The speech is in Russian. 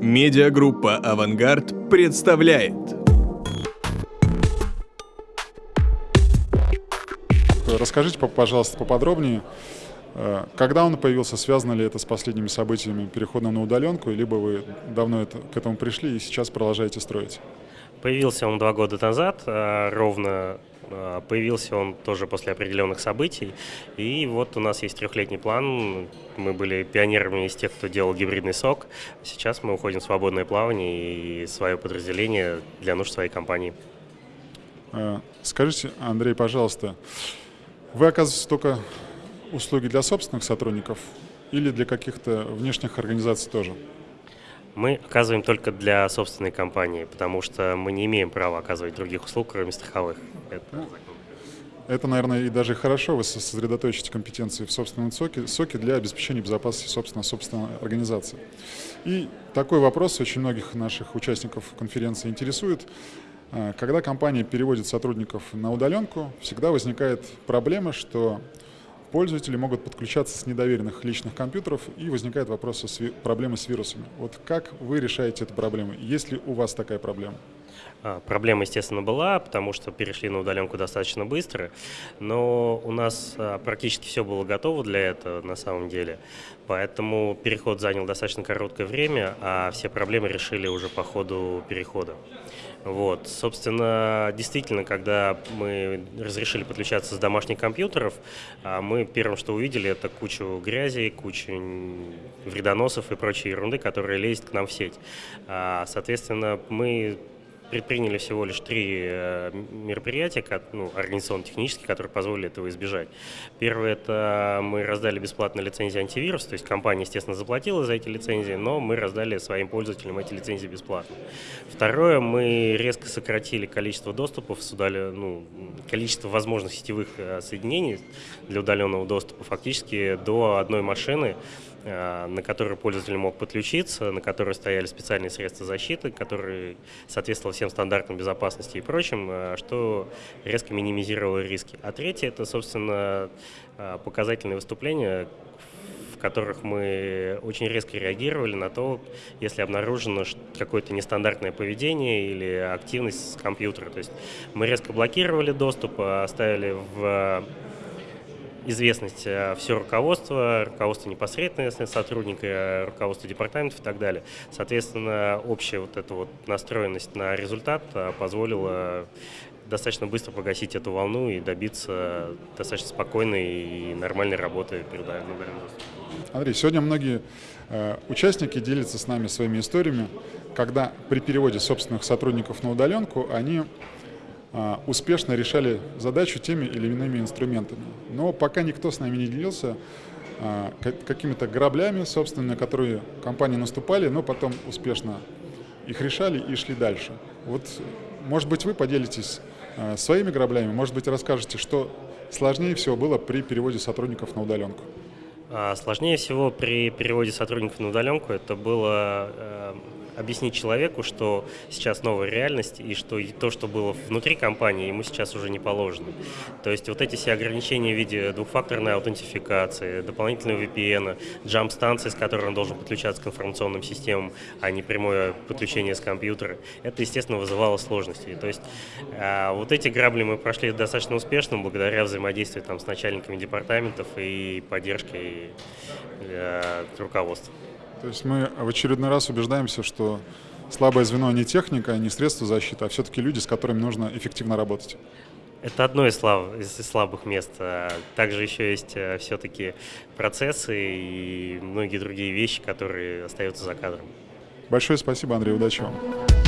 Медиагруппа «Авангард» представляет. Расскажите, пожалуйста, поподробнее, э, когда он появился, связано ли это с последними событиями перехода на удаленку, либо вы давно это, к этому пришли и сейчас продолжаете строить? Появился он два года назад, э, ровно Появился он тоже после определенных событий. И вот у нас есть трехлетний план. Мы были пионерами из тех, кто делал гибридный сок. Сейчас мы уходим в свободное плавание и свое подразделение для нужд своей компании. Скажите, Андрей, пожалуйста, вы оказываете только услуги для собственных сотрудников или для каких-то внешних организаций тоже? Мы оказываем только для собственной компании, потому что мы не имеем права оказывать других услуг, кроме страховых. Это, ну, это наверное, и даже хорошо, вы сосредоточите компетенции в собственном соке, соке для обеспечения безопасности собственно, собственной организации. И такой вопрос очень многих наших участников конференции интересует. А, когда компания переводит сотрудников на удаленку, всегда возникает проблема, что пользователи могут подключаться с недоверенных личных компьютеров и возникает вопрос с проблемы с вирусами. Вот как вы решаете эту проблему? Есть ли у вас такая проблема? А, проблема, естественно, была, потому что перешли на удаленку достаточно быстро, но у нас а, практически все было готово для этого на самом деле, поэтому переход занял достаточно короткое время, а все проблемы решили уже по ходу перехода. Вот, собственно, действительно, когда мы разрешили подключаться с домашних компьютеров, а, мы первым, что увидели, это кучу грязи, кучу вредоносов и прочей ерунды, которая лезет к нам в сеть. Соответственно, мы предприняли всего лишь три э, мероприятия, ну, организационно-технические, которые позволили этого избежать. Первое – это мы раздали бесплатно лицензии антивирус, то есть компания, естественно, заплатила за эти лицензии, но мы раздали своим пользователям эти лицензии бесплатно. Второе – мы резко сократили количество доступов, удали, ну, количество возможных сетевых э, соединений для удаленного доступа фактически до одной машины, Э, на который пользователь мог подключиться, на которой стояли специальные средства защиты, которые соответствовали всем стандартам безопасности и прочим, э, что резко минимизировало риски. А третье – это, собственно, э, показательные выступления, в которых мы очень резко реагировали на то, если обнаружено какое-то нестандартное поведение или активность с компьютера. То есть мы резко блокировали доступ, оставили в известность э, все руководство, руководство непосредственно сотрудника, э, руководство департаментов и так далее. Соответственно, общая вот эта вот настроенность на результат э, позволила достаточно быстро погасить эту волну и добиться достаточно спокойной и нормальной работы перед Андрей, сегодня многие э, участники делятся с нами своими историями, когда при переводе собственных сотрудников на удаленку они успешно решали задачу теми или иными инструментами. Но пока никто с нами не делился а, какими-то граблями, собственно, на которые компании наступали, но потом успешно их решали и шли дальше. Вот, может быть, вы поделитесь а, своими граблями, может быть, расскажете, что сложнее всего было при переводе сотрудников на удаленку. Сложнее всего при переводе сотрудников на удаленку это было э, объяснить человеку, что сейчас новая реальность и что то, что было внутри компании, ему сейчас уже не положено. То есть вот эти все ограничения в виде двухфакторной аутентификации, дополнительного VPN, джамп-станции, с которой он должен подключаться к информационным системам, а не прямое подключение с компьютера, это, естественно, вызывало сложности. То есть а, вот эти грабли мы прошли достаточно успешно благодаря взаимодействию там, с начальниками департаментов и э, руководства. То есть мы в очередной раз убеждаемся, что слабое звено не техника, не средство защиты, а все-таки люди, с которыми нужно эффективно работать. Это одно из, слаб, из слабых мест. Также еще есть э, все-таки процессы и многие другие вещи, которые остаются за кадром. Большое спасибо, Андрей, удачи вам.